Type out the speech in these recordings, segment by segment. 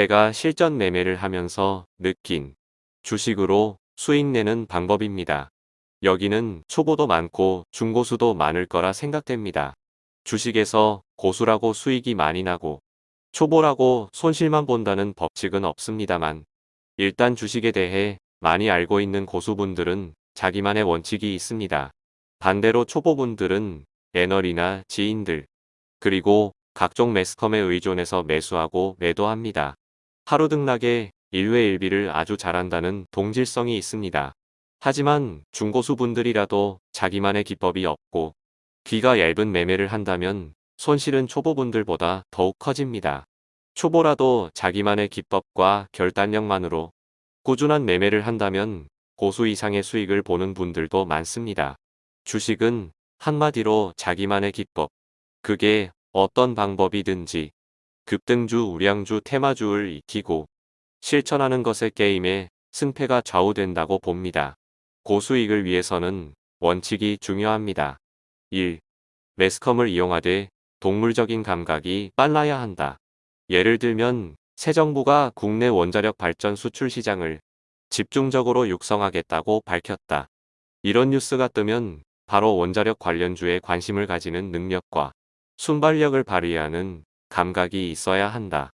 제가 실전 매매를 하면서 느낀 주식으로 수익 내는 방법입니다. 여기는 초보도 많고 중고수도 많을 거라 생각됩니다. 주식에서 고수라고 수익이 많이 나고 초보라고 손실만 본다는 법칙은 없습니다만 일단 주식에 대해 많이 알고 있는 고수분들은 자기만의 원칙이 있습니다. 반대로 초보분들은 애널이나 지인들 그리고 각종 매스컴에 의존해서 매수하고 매도합니다. 하루 등락에 일회 일비를 아주 잘한다는 동질성이 있습니다. 하지만 중고수분들이라도 자기만의 기법이 없고 귀가 얇은 매매를 한다면 손실은 초보분들보다 더욱 커집니다. 초보라도 자기만의 기법과 결단력만으로 꾸준한 매매를 한다면 고수 이상의 수익을 보는 분들도 많습니다. 주식은 한마디로 자기만의 기법. 그게 어떤 방법이든지 급등주, 우량주, 테마주를 익히고 실천하는 것에 게임의 승패가 좌우된다고 봅니다. 고수익을 위해서는 원칙이 중요합니다. 1. 매스컴을 이용하되 동물적인 감각이 빨라야 한다. 예를 들면 새 정부가 국내 원자력 발전 수출 시장을 집중적으로 육성하겠다고 밝혔다. 이런 뉴스가 뜨면 바로 원자력 관련주에 관심을 가지는 능력과 순발력을 발휘하는 감각이 있어야 한다.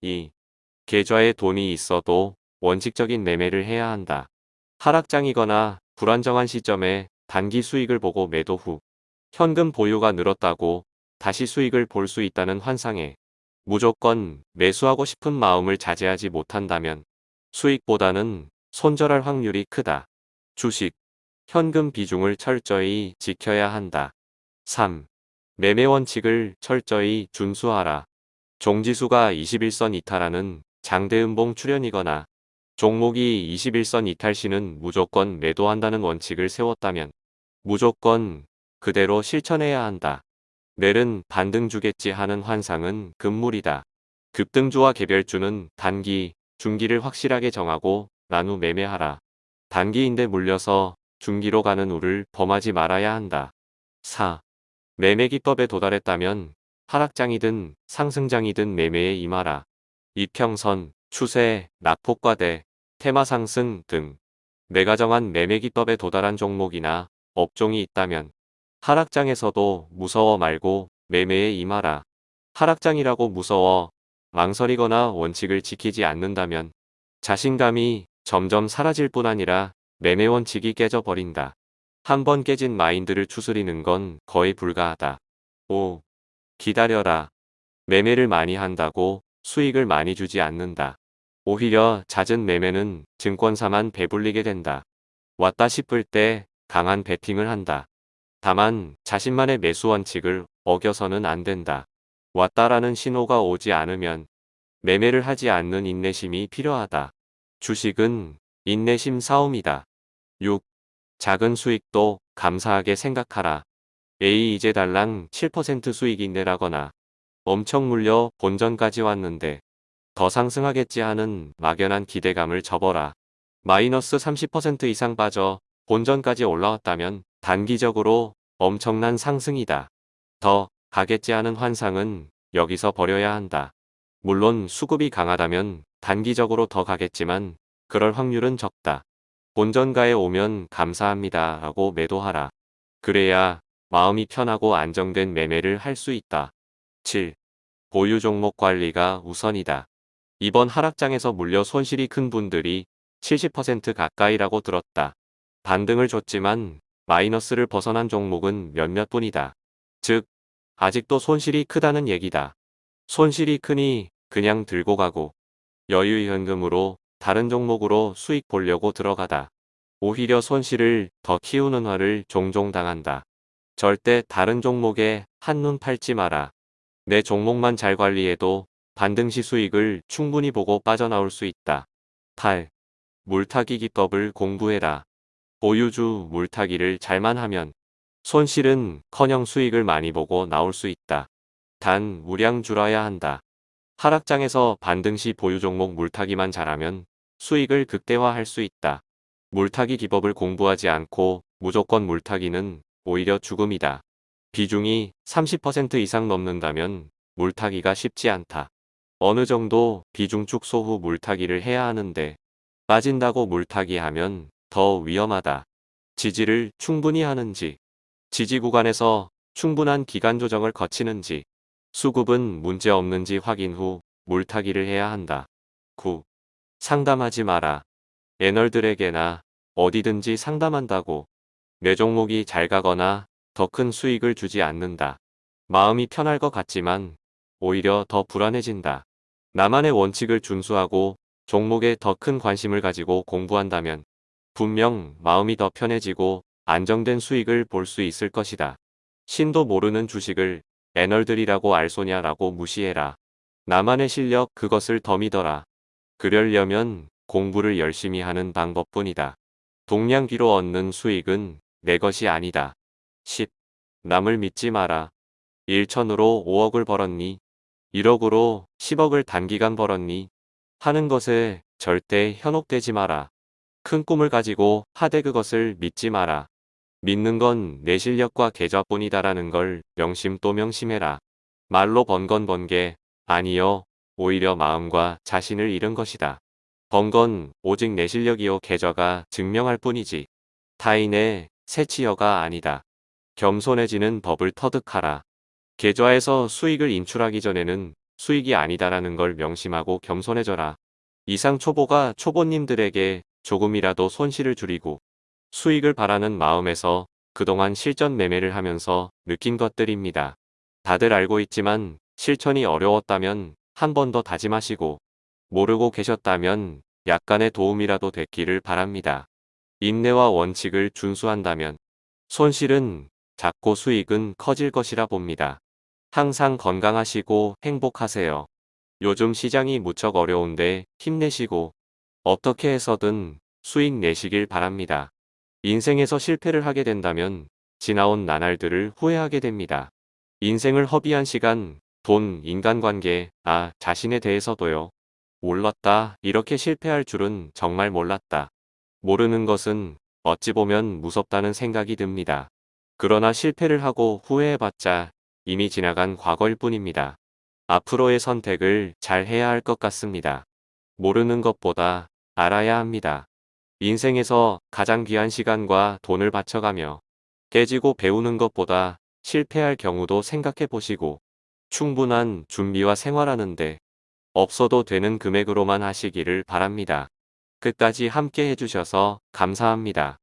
2. 계좌에 돈이 있어도 원칙적인 매매를 해야 한다. 하락장이거나 불안정한 시점에 단기 수익을 보고 매도 후 현금 보유가 늘었다고 다시 수익을 볼 수 있다는 환상에 무조건 매수하고 싶은 마음을 자제하지 못한다면 수익보다는 손절할 확률이 크다. 주식, 현금 비중을 철저히 지켜야 한다. 3. 매매 원칙을 철저히 준수하라. 종지수가 21선 이탈하는 장대음봉 출현이거나 종목이 21선 이탈 시는 무조건 매도한다는 원칙을 세웠다면 무조건 그대로 실천해야 한다. 내일은 반등 주겠지 하는 환상은 금물이다. 급등주와 개별주는 단기, 중기를 확실하게 정하고 난후 매매하라. 단기인데 물려서 중기로 가는 우를 범하지 말아야 한다. 4. 매매 기법에 도달했다면 하락장이든 상승장이든 매매에 임하라. 이평선, 추세, 낙폭과대, 테마 상승 등 내가 정한 매매 기법에 도달한 종목이나 업종이 있다면 하락장에서도 무서워 말고 매매에 임하라. 하락장이라고 무서워 망설이거나 원칙을 지키지 않는다면 자신감이 점점 사라질 뿐 아니라 매매 원칙이 깨져버린다. 한 번 깨진 마인드를 추스리는 건 거의 불가하다. 5. 기다려라. 매매를 많이 한다고 수익을 많이 주지 않는다. 오히려 잦은 매매는 증권사만 배불리게 된다. 왔다 싶을 때 강한 베팅을 한다. 다만 자신만의 매수 원칙을 어겨서는 안 된다. 왔다라는 신호가 오지 않으면 매매를 하지 않는 인내심이 필요하다. 주식은 인내심 싸움이다. 6. 작은 수익도 감사하게 생각하라. A 이제 달랑 7% 수익이 내라거나 엄청 물려 본전까지 왔는데 더 상승하겠지 하는 막연한 기대감을 접어라. 마이너스 30% 이상 빠져 본전까지 올라왔다면 단기적으로 엄청난 상승이다. 더 가겠지 하는 환상은 여기서 버려야 한다. 물론 수급이 강하다면 단기적으로 더 가겠지만 그럴 확률은 적다. 본전가에 오면 감사합니다 하고 매도하라. 그래야 마음이 편하고 안정된 매매를 할 수 있다. 7. 보유 종목 관리가 우선이다. 이번 하락장에서 물려 손실이 큰 분들이 70% 가까이라고 들었다. 반등을 줬지만 마이너스를 벗어난 종목은 몇몇 뿐이다. 즉, 아직도 손실이 크다는 얘기다. 손실이 크니 그냥 들고 가고 여유 현금으로 다른 종목으로 수익 보려고 들어가다. 오히려 손실을 더 키우는 화를 종종 당한다. 절대 다른 종목에 한눈 팔지 마라. 내 종목만 잘 관리해도 반등 시 수익을 충분히 보고 빠져나올 수 있다. 8. 물타기 기법을 공부해라. 보유주 물타기를 잘만 하면 손실은 커녕 수익을 많이 보고 나올 수 있다. 단 우량주라야 한다. 하락장에서 반등 시 보유 종목 물타기만 잘하면 수익을 극대화할 수 있다. 물타기 기법을 공부하지 않고 무조건 물타기는 오히려 죽음이다. 비중이 30% 이상 넘는다면 물타기가 쉽지 않다. 어느 정도 비중 축소 후 물타기를 해야 하는데 빠진다고 물타기 하면 더 위험하다. 지지를 충분히 하는지, 지지 구간에서 충분한 기간 조정을 거치는지, 수급은 문제 없는지 확인 후 물타기를 해야 한다. 9. 상담하지 마라. 애널들에게나 어디든지 상담한다고 내 종목이 잘 가거나 더 큰 수익을 주지 않는다. 마음이 편할 것 같지만 오히려 더 불안해진다. 나만의 원칙을 준수하고 종목에 더 큰 관심을 가지고 공부한다면 분명 마음이 더 편해지고 안정된 수익을 볼 수 있을 것이다. 신도 모르는 주식을 애널들이라고 알소냐라고 무시해라. 나만의 실력 그것을 더 믿어라. 그러려면 공부를 열심히 하는 방법뿐이다. 동량기로 얻는 수익은 내 것이 아니다. 10. 남을 믿지 마라. 1천으로 5억을 벌었니? 1억으로 10억을 단기간 벌었니? 하는 것에 절대 현혹되지 마라. 큰 꿈을 가지고 하되 그것을 믿지 마라. 믿는 건 내 실력과 계좌뿐이다라는 걸 명심 또 명심해라. 말로 번 건 번게 아니여 오히려 마음과 자신을 잃은 것이다. 번건 오직 내 실력이요 계좌가 증명할 뿐이지. 타인의 새치여가 아니다. 겸손해지는 법을 터득하라. 계좌에서 수익을 인출하기 전에는 수익이 아니다라는 걸 명심하고 겸손해져라. 이상 초보가 초보님들에게 조금이라도 손실을 줄이고 수익을 바라는 마음에서 그동안 실전 매매를 하면서 느낀 것들입니다. 다들 알고 있지만 실천이 어려웠다면 한 번 더 다짐하시고 모르고 계셨다면 약간의 도움이라도 됐기를 바랍니다. 인내와 원칙을 준수한다면 손실은 작고 수익은 커질 것이라 봅니다. 항상 건강하시고 행복하세요. 요즘 시장이 무척 어려운데 힘내시고 어떻게 해서든 수익 내시길 바랍니다. 인생에서 실패를 하게 된다면 지나온 나날들을 후회하게 됩니다. 인생을 허비한 시간, 돈, 인간관계, 나 자신에 대해서도요. 몰랐다. 이렇게 실패할 줄은 정말 몰랐다. 모르는 것은 어찌 보면 무섭다는 생각이 듭니다. 그러나 실패를 하고 후회해봤자 이미 지나간 과거일 뿐입니다. 앞으로의 선택을 잘 해야 할 것 같습니다. 모르는 것보다 알아야 합니다. 인생에서 가장 귀한 시간과 돈을 바쳐가며 깨지고 배우는 것보다 실패할 경우도 생각해 보시고 충분한 준비와 생활하는데 없어도 되는 금액으로만 하시기를 바랍니다. 끝까지 함께 해주셔서 감사합니다.